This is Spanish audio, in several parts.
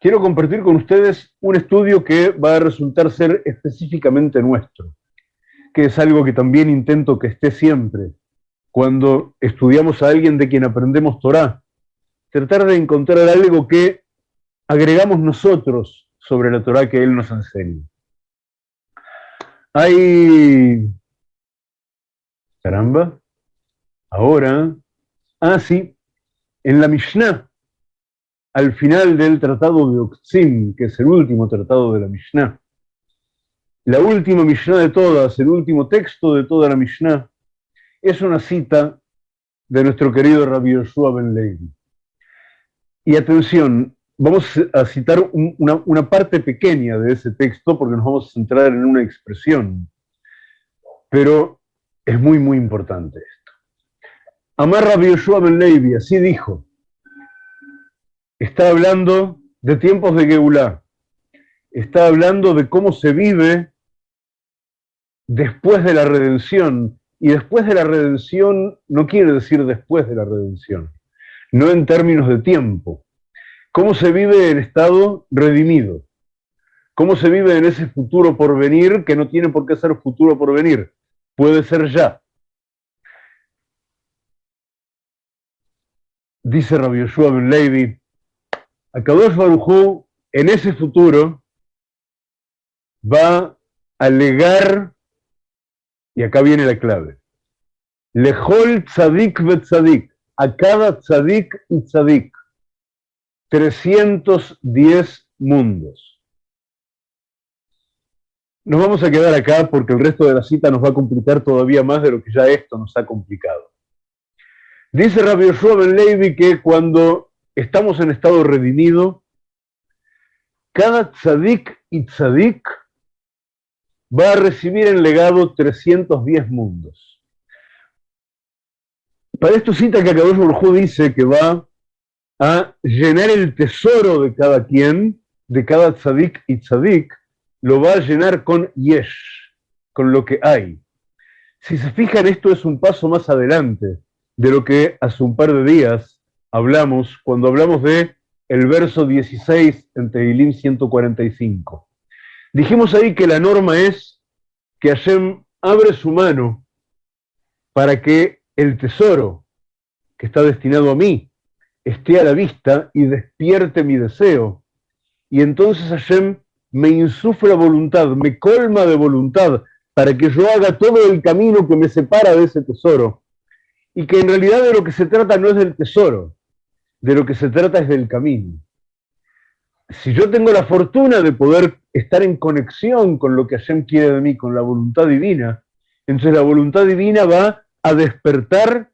quiero compartir con ustedes un estudio que va a resultar ser específicamente nuestro, que es algo que también intento que esté siempre cuando estudiamos a alguien de quien aprendemos Torah, tratar de encontrar algo que agregamos nosotros sobre la Torah que él nos enseña. Hay... Caramba. Ahora... Ah, sí. En la Mishnah, al final del tratado de Oxim, que es el último tratado de la Mishnah, la última Mishnah de todas, el último texto de toda la Mishnah, es una cita de nuestro querido Rabbi Yoshua Ben Levi. Y atención, vamos a citar una, parte pequeña de ese texto porque nos vamos a centrar en una expresión. Pero es muy, muy importante esto. Amar Rabbi Yoshua Ben Levi, así dijo. Está hablando de tiempos de Geulah. Está hablando de cómo se vive después de la redención. Y después de la redención no quiere decir después de la redención, no en términos de tiempo. ¿Cómo se vive el estado redimido? ¿Cómo se vive en ese futuro por venir que no tiene por qué ser futuro por venir? Puede ser ya. Dice Rabbi Yoshua Ben Levi, Akadosh Baruj en ese futuro va a legar y acá viene la clave. Lejol tzadik ve tzadik. A cada tzadik y tzadik. 310 mundos. Nos vamos a quedar acá porque el resto de la cita nos va a complicar todavía más de lo que ya esto nos ha complicado. Dice Rabbi Yoshua Ben Levi que cuando estamos en estado redimido, cada tzadik y tzadik va a recibir en legado 310 mundos. Para esto cita que Akadosh Baruj dice que va a llenar el tesoro de cada quien, de cada tzadik y tzadik, lo va a llenar con yesh, con lo que hay. Si se fijan, esto es un paso más adelante de lo que hace un par de días hablamos cuando hablamos de el verso 16 en Tehilim 145. Dijimos ahí que la norma es que Hashem abre su mano para que el tesoro que está destinado a mí esté a la vista y despierte mi deseo. Y entonces Hashem me insufla voluntad, me colma de voluntad para que yo haga todo el camino que me separa de ese tesoro. Y que en realidad de lo que se trata no es del tesoro, de lo que se trata es del camino si yo tengo la fortuna de poder estar en conexión con lo que Hashem quiere de mí, con la voluntad divina, entonces la voluntad divina va a despertar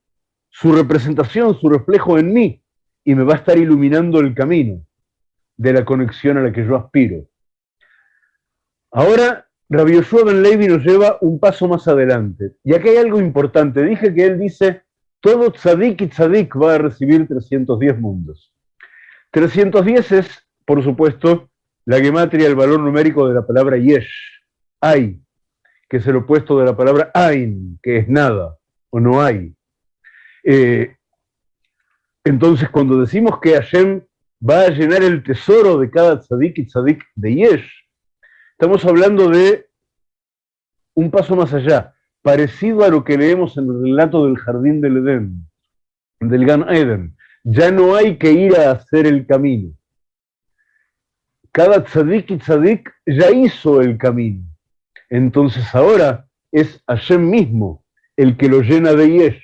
su representación, su reflejo en mí, y me va a estar iluminando el camino de la conexión a la que yo aspiro. Ahora, Rabbi Yoshua Ben Levi nos lleva un paso más adelante. Y aquí hay algo importante. Dije que él dice, todo tzadik y tzadik va a recibir 310 mundos. 310 es por supuesto, la gematria, el valor numérico de la palabra yesh, hay, que es el opuesto de la palabra ain, que es nada o no hay. Eh, entonces, cuando decimos que Hashem va a llenar el tesoro de cada tzadik y tzadik de yesh, estamos hablando de un paso más allá, parecido a lo que leemos en el relato del jardín del Edén, del Gan Eden. Ya no hay que ir a hacer el camino cada tzadik y tzadik ya hizo el camino. Entonces ahora es Hashem mismo el que lo llena de yesh.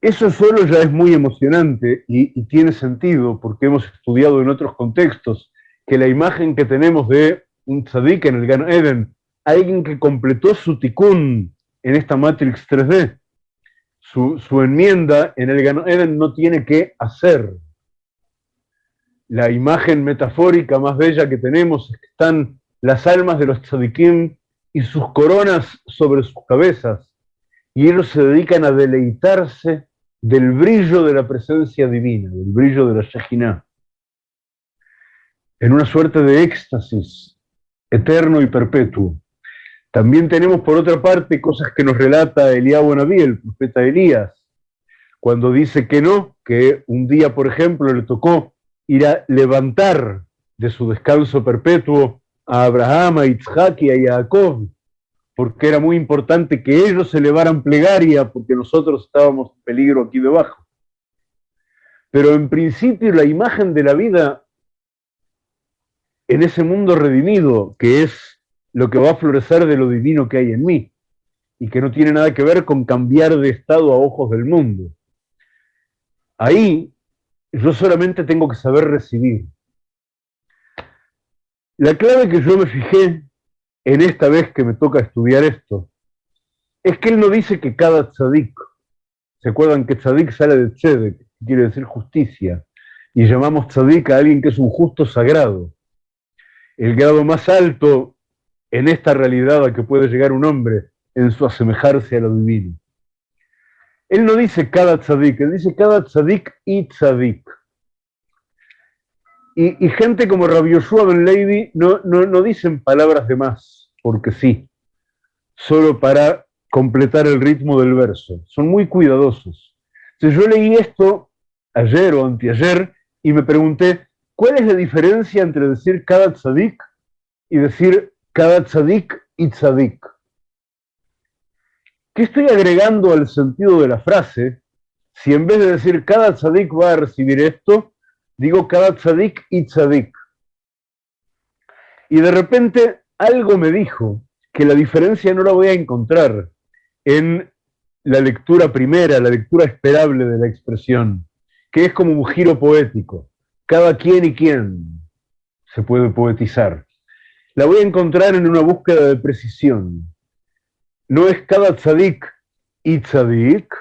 Eso solo ya es muy emocionante y, tiene sentido porque hemos estudiado en otros contextos que la imagen que tenemos de un tzadik en el Gan Eden, alguien que completó su tikkun en esta Matrix 3D, su, enmienda en el Eden no tiene que hacer, la imagen metafórica más bella que tenemos es que están las almas de los tzadikim y sus coronas sobre sus cabezas, y ellos se dedican a deleitarse del brillo de la presencia divina, del brillo de la Shejinah, en una suerte de éxtasis eterno y perpetuo. También tenemos por otra parte cosas que nos relata Eliab Naví, el profeta Elías, cuando dice que no, que un día, por ejemplo, le tocó ir a levantar de su descanso perpetuo a Abraham, a Isaac y a Jacob, porque era muy importante que ellos elevaran plegaria, porque nosotros estábamos en peligro aquí debajo. Pero en principio la imagen de la vida en ese mundo redimido, que es lo que va a florecer de lo divino que hay en mí, y que no tiene nada que ver con cambiar de estado a ojos del mundo. Ahí yo solamente tengo que saber recibir. La clave que yo me fijé en esta vez que me toca estudiar esto, es que él no dice que cada tzadik, ¿se acuerdan que tzadik sale de tzedek, quiere decir justicia, y llamamos tzadik a alguien que es un justo sagrado? El grado más alto en esta realidad a que puede llegar un hombre en su asemejarse a lo divino. Él no dice cada tzadik, él dice cada tzadik y tzadik. Y, gente como Rabbi Yoshua Ben Levi no, no, dicen palabras de más, porque sí, solo para completar el ritmo del verso. Son muy cuidadosos. Entonces yo leí esto ayer o anteayer y me pregunté, ¿cuál es la diferencia entre decir cada tzadik y decir cada tzadik y tzadik? ¿Qué estoy agregando al sentido de la frase si en vez de decir cada tzadik va a recibir esto, digo cada tzadik y tzadik? Y de repente algo me dijo que la diferencia no la voy a encontrar en la lectura primera, la lectura esperable de la expresión, que es como un giro poético. Cada quien y quien se puede poetizar. La voy a encontrar en una búsqueda de precisión no es cada tzadik y tzadik,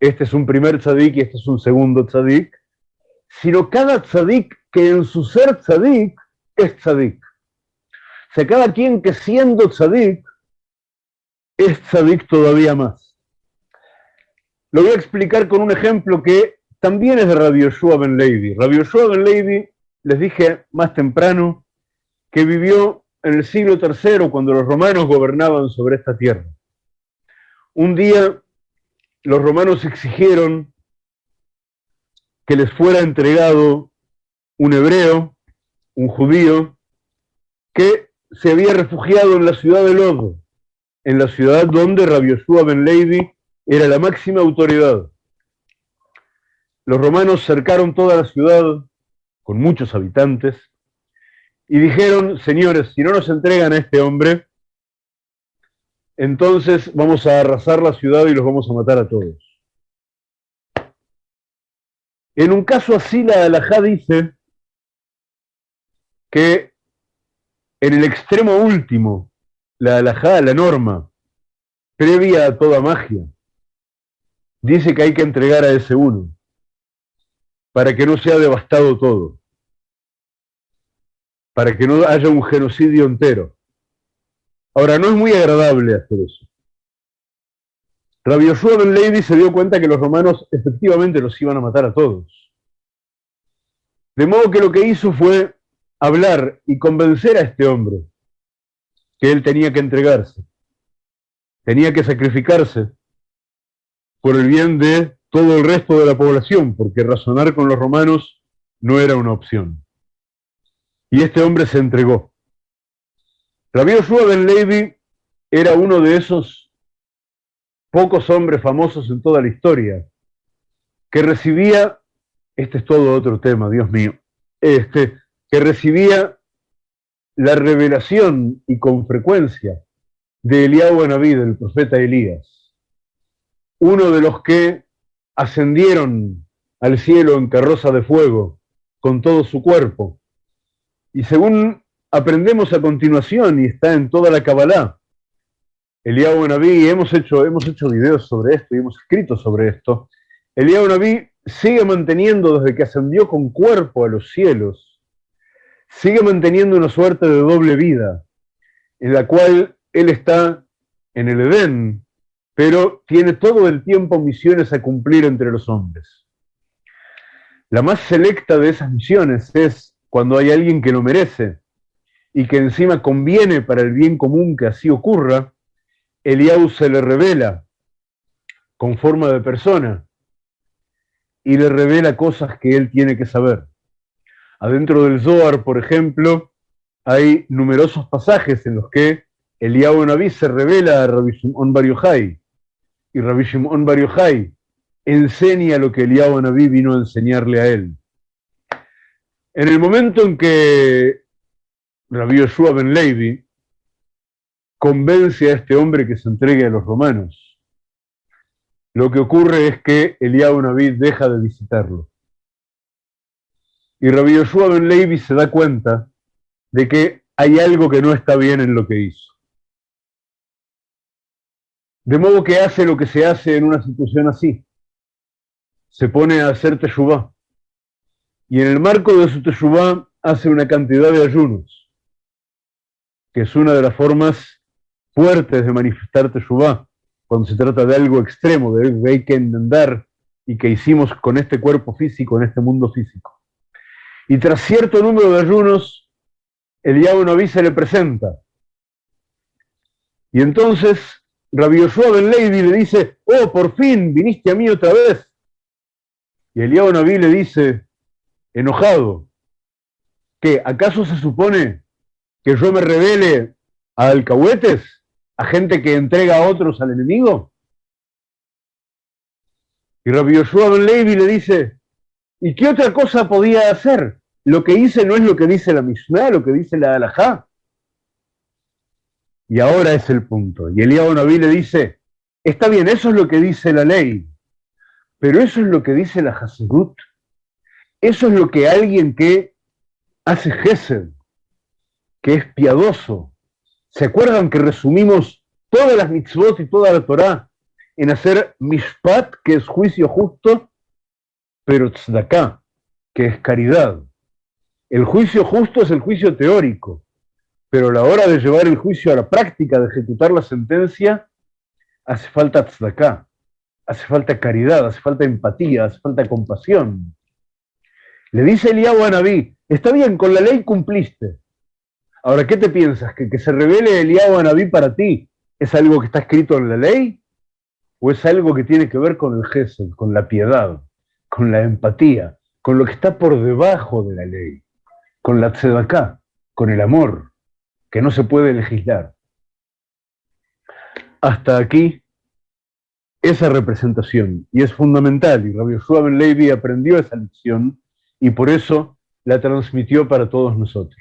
este es un primer tzadik y este es un segundo tzadik, sino cada tzadik que en su ser tzadik es tzadik. O sea, cada quien que siendo tzadik es tzadik todavía más. Lo voy a explicar con un ejemplo que también es de Rabbi Yoshua Ben Levi. Rabbi Yoshua Ben Levi, les dije más temprano, que vivió en el siglo III, cuando los romanos gobernaban sobre esta tierra. Un día los romanos exigieron que les fuera entregado un hebreo, un judío, que se había refugiado en la ciudad de Lod, en la ciudad donde Rabbi Yoshua ben era la máxima autoridad. Los romanos cercaron toda la ciudad con muchos habitantes y dijeron, señores, si no nos entregan a este hombre, entonces vamos a arrasar la ciudad y los vamos a matar a todos. En un caso así, la alajá dice que en el extremo último, la alajá, la norma, previa a toda magia, dice que hay que entregar a ese uno, para que no sea devastado todo para que no haya un genocidio entero. Ahora, no es muy agradable hacer eso. Rabbi Yoshua Ben Levi se dio cuenta que los romanos efectivamente los iban a matar a todos. De modo que lo que hizo fue hablar y convencer a este hombre que él tenía que entregarse, tenía que sacrificarse por el bien de todo el resto de la población, porque razonar con los romanos no era una opción. Y este hombre se entregó. Rabbi Yoshua Ben Levi era uno de esos pocos hombres famosos en toda la historia que recibía, este es todo otro tema, Dios mío, este, que recibía la revelación y con frecuencia de Eliyahu Anabí, del profeta Elías, uno de los que ascendieron al cielo en carroza de fuego con todo su cuerpo, y según aprendemos a continuación, y está en toda la Kabbalah, Eliyahu Naví, hemos hecho, hemos hecho videos sobre esto y hemos escrito sobre esto, Eliyahu sigue manteniendo desde que ascendió con cuerpo a los cielos, sigue manteniendo una suerte de doble vida, en la cual él está en el Edén, pero tiene todo el tiempo misiones a cumplir entre los hombres. La más selecta de esas misiones es cuando hay alguien que lo merece y que encima conviene para el bien común que así ocurra, Eliau se le revela con forma de persona y le revela cosas que él tiene que saber. Adentro del Zohar, por ejemplo, hay numerosos pasajes en los que Eliyahu Naví se revela a Rabbi Shimon Bar Yochai, y Rabbi Shimon Bar Yochai enseña lo que Eliyahu Naví vino a enseñarle a él. En el momento en que Rabbi Yoshua ben Levi convence a este hombre que se entregue a los romanos, lo que ocurre es que Eliyahu deja de visitarlo. Y Rabbi Yoshua ben Levi se da cuenta de que hay algo que no está bien en lo que hizo. De modo que hace lo que se hace en una situación así. Se pone a hacer teshuvah y en el marco de su teshuvah hace una cantidad de ayunos, que es una de las formas fuertes de manifestar teshuvah, cuando se trata de algo extremo, de que hay que enmendar y que hicimos con este cuerpo físico, en este mundo físico. Y tras cierto número de ayunos, el Naví se le presenta. Y entonces Rabbi Yoshua Ben le dice, oh, por fin viniste a mí otra vez. Y el Naví le dice, enojado. ¿Qué? ¿Acaso se supone que yo me revele a alcahuetes, a gente que entrega a otros al enemigo? Y Rabbi Yoshua Ben Levi le dice, ¿y qué otra cosa podía hacer? Lo que hice no es lo que dice la Mishnah, lo que dice la Alajá. Y ahora es el punto. Y Elías le dice, está bien, eso es lo que dice la ley, pero eso es lo que dice la Hasidut. Eso es lo que alguien que hace Gesed, que es piadoso. ¿Se acuerdan que resumimos todas las mitzvot y toda la Torah en hacer mishpat, que es juicio justo, pero tzedakah, que es caridad? El juicio justo es el juicio teórico, pero a la hora de llevar el juicio a la práctica, de ejecutar la sentencia, hace falta tzedakah, hace falta caridad, hace falta empatía, hace falta compasión. Le dice Eliyahu a Naví, está bien, con la ley cumpliste. Ahora, ¿qué te piensas? ¿Que, que se revele Eliyahu a Naví para ti es algo que está escrito en la ley? ¿O es algo que tiene que ver con el gesed, con la piedad, con la empatía, con lo que está por debajo de la ley, con la tzedaká, con el amor, que no se puede legislar? Hasta aquí esa representación, y es fundamental, y Rabbi Ben Levi aprendió esa lección y por eso la transmitió para todos nosotros.